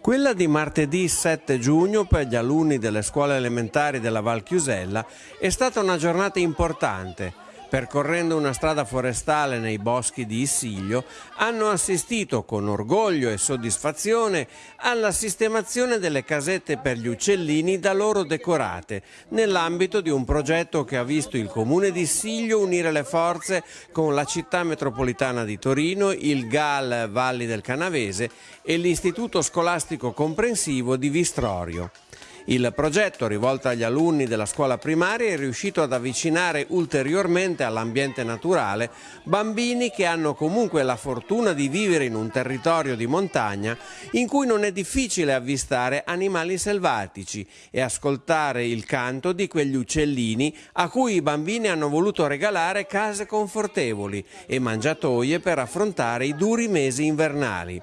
Quella di martedì 7 giugno per gli alunni delle scuole elementari della Val Chiusella è stata una giornata importante percorrendo una strada forestale nei boschi di Issiglio, hanno assistito con orgoglio e soddisfazione alla sistemazione delle casette per gli uccellini da loro decorate, nell'ambito di un progetto che ha visto il comune di Issiglio unire le forze con la città metropolitana di Torino, il GAL Valli del Canavese e l'Istituto Scolastico Comprensivo di Vistrorio. Il progetto, rivolto agli alunni della scuola primaria, è riuscito ad avvicinare ulteriormente all'ambiente naturale bambini che hanno comunque la fortuna di vivere in un territorio di montagna in cui non è difficile avvistare animali selvatici e ascoltare il canto di quegli uccellini a cui i bambini hanno voluto regalare case confortevoli e mangiatoie per affrontare i duri mesi invernali.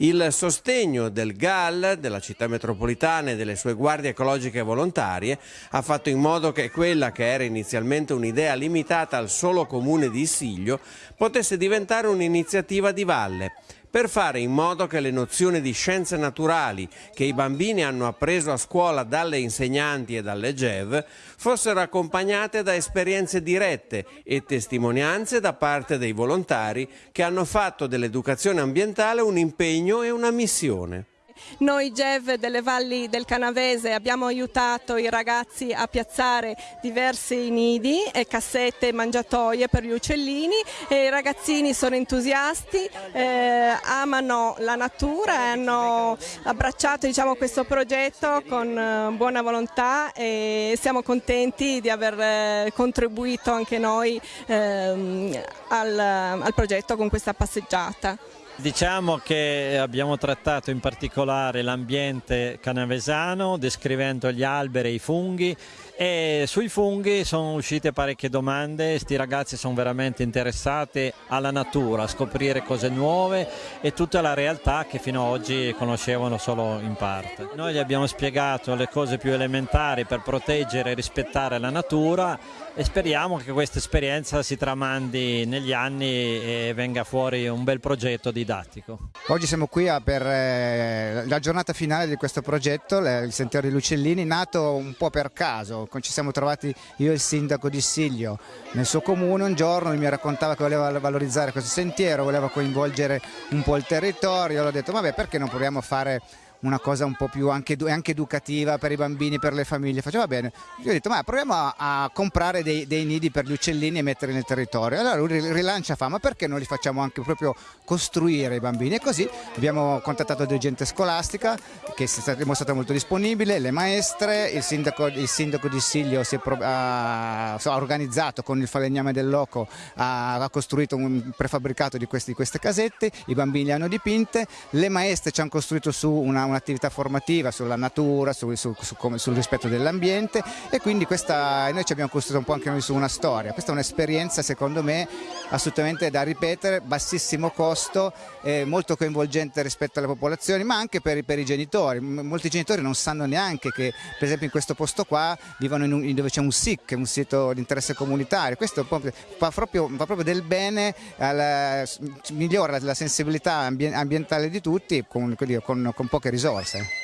Il sostegno del GAL, della città metropolitana e delle sue guardie ecologiche volontarie ha fatto in modo che quella che era inizialmente un'idea limitata al solo comune di Issiglio potesse diventare un'iniziativa di valle per fare in modo che le nozioni di scienze naturali che i bambini hanno appreso a scuola dalle insegnanti e dalle GEV fossero accompagnate da esperienze dirette e testimonianze da parte dei volontari che hanno fatto dell'educazione ambientale un impegno e una missione. Noi GEV delle Valli del Canavese abbiamo aiutato i ragazzi a piazzare diversi nidi e cassette mangiatoie per gli uccellini e i ragazzini sono entusiasti, eh, amano la natura e hanno abbracciato diciamo, questo progetto con eh, buona volontà e siamo contenti di aver eh, contribuito anche noi ehm, al, al progetto con questa passeggiata. Diciamo che abbiamo trattato in particolare l'ambiente canavesano descrivendo gli alberi e i funghi e sui funghi sono uscite parecchie domande, questi ragazzi sono veramente interessati alla natura, a scoprire cose nuove e tutta la realtà che fino ad oggi conoscevano solo in parte. Noi gli abbiamo spiegato le cose più elementari per proteggere e rispettare la natura e speriamo che questa esperienza si tramandi negli anni e venga fuori un bel progetto didattico. Oggi siamo qui per eh, la giornata finale di questo progetto, il Sentiero degli Uccellini, nato un po' per caso, ci siamo trovati io e il sindaco di Siglio nel suo comune. Un giorno, mi raccontava che voleva valorizzare questo sentiero, voleva coinvolgere un po' il territorio, ho detto vabbè perché non proviamo a fare una cosa un po' più anche, anche, educativa per i bambini, per le famiglie. Faceva bene. Io ho detto, ma proviamo a, a comprare dei, dei, nidi per gli uccellini e metterli nel territorio. Allora lui rilancia fa, ma perché non li facciamo anche proprio costruire i bambini? E così abbiamo contattato della gente scolastica che è dimostrata molto disponibile, le maestre, il sindaco, il sindaco di Siglio si è ha, ha, organizzato con il falegname del loco, ha, ha costruito un prefabbricato di, questi, di queste casette, i bambini le hanno dipinte, le maestre ci hanno costruito su una un'attività formativa sulla natura, su, su, su, sul rispetto dell'ambiente e quindi questa, noi ci abbiamo costruito un po' anche noi su una storia. Questa è un'esperienza secondo me assolutamente da ripetere, bassissimo costo, eh, molto coinvolgente rispetto alle popolazioni ma anche per, per, i genitori. Molti genitori non sanno neanche che per esempio in questo posto qua vivono in un, dove c'è un SIC, un sito di interesse comunitario. Questo fa proprio, fa proprio del bene, alla, migliora la sensibilità ambientale di tutti con, con, con poche risorse risorse.